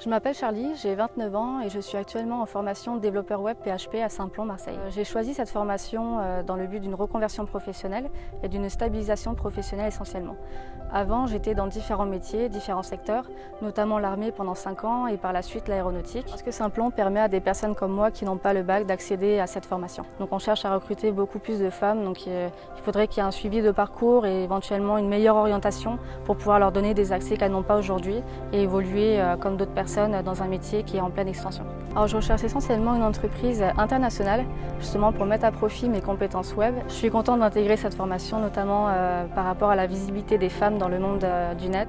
Je m'appelle Charlie, j'ai 29 ans et je suis actuellement en formation développeur web PHP à Saint-Plon, Marseille. Euh, j'ai choisi cette formation euh, dans le but d'une reconversion professionnelle et d'une stabilisation professionnelle essentiellement. Avant, j'étais dans différents métiers, différents secteurs, notamment l'armée pendant 5 ans et par la suite l'aéronautique. Parce que Saint-Plon permet à des personnes comme moi qui n'ont pas le bac d'accéder à cette formation. Donc on cherche à recruter beaucoup plus de femmes, donc il faudrait qu'il y ait un suivi de parcours et éventuellement une meilleure orientation pour pouvoir leur donner des accès qu'elles n'ont pas aujourd'hui et évoluer euh, comme d'autres personnes dans un métier qui est en pleine extension. Alors je recherche essentiellement une entreprise internationale, justement pour mettre à profit mes compétences web. Je suis contente d'intégrer cette formation, notamment euh, par rapport à la visibilité des femmes dans le monde euh, du net.